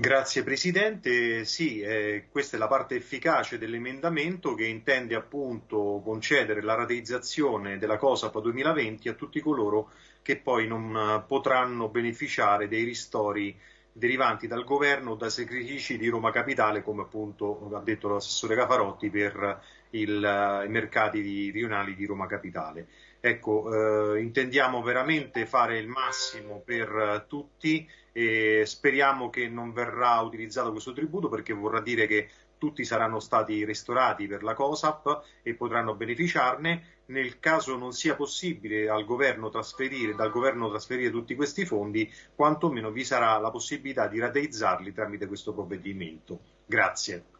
Grazie Presidente, sì, eh, questa è la parte efficace dell'emendamento che intende appunto concedere la rateizzazione della COSAP 2020 a tutti coloro che poi non uh, potranno beneficiare dei ristori derivanti dal governo o dai sacrifici di Roma Capitale, come appunto ha detto l'assessore Cafarotti, per il, uh, i mercati di, rionali di Roma Capitale. Ecco, eh, intendiamo veramente fare il massimo per uh, tutti e speriamo che non verrà utilizzato questo tributo perché vorrà dire che tutti saranno stati ristorati per la COSAP e potranno beneficiarne. Nel caso non sia possibile al governo trasferire, dal governo trasferire tutti questi fondi, quantomeno vi sarà la possibilità di rateizzarli tramite questo provvedimento. Grazie.